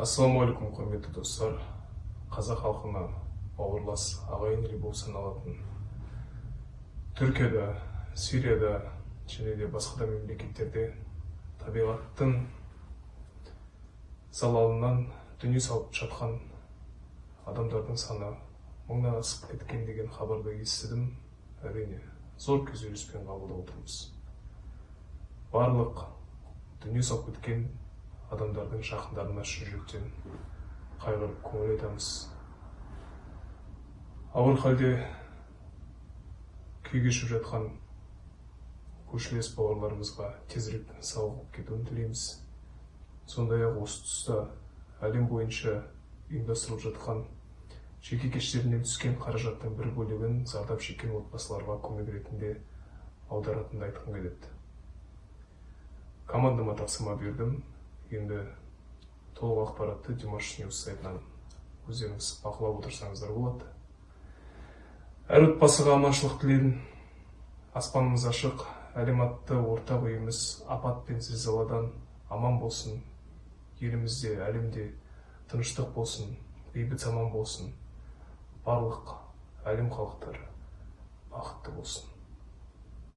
ассалаумағалейкум құрметті достар. Қазақ халқына бауырлас ағайын ел болып саналатын түркияда сирияда және де басқа да мемлекеттерде табиғаттың залалынан дүние салып жатқан адамдардың саны мыңнан асып кеткен деген хабарды естідім. Әрине зор күйзеліспен қабылдап отырмыз. Барлық дүние салып кеткен адамдардың жақындарына шын жүректен қайғырып көңіл айтамыз. Ауыр халде күй кешіп жатқан көршілес бауырларымызға тезірек сауығып кетуін тілейміз. Сондай ақ осы тұста әлем бойынша ұйымдастырылып жатқан жеке кештерінен түскен қаражаттың бір бөлігін зардап шеккен отбасыларға көмек ретінде аударатынын айтқым келеді. Командама тапсырма бердім. Енді толық ақпаратты димаш ньюс сайтынан өздеріңіз бақылап отырсаңыздар болады. Әр отбасыға аманшылық тілеймін. Аспанымыз ашық әлем атты ортақ үйіміз апат пен зілзаладан аман болсын. Елімізде әлемде тыныштық болсын бейбіт заман болсын. Барлық әлем халықтары бақытты болсын.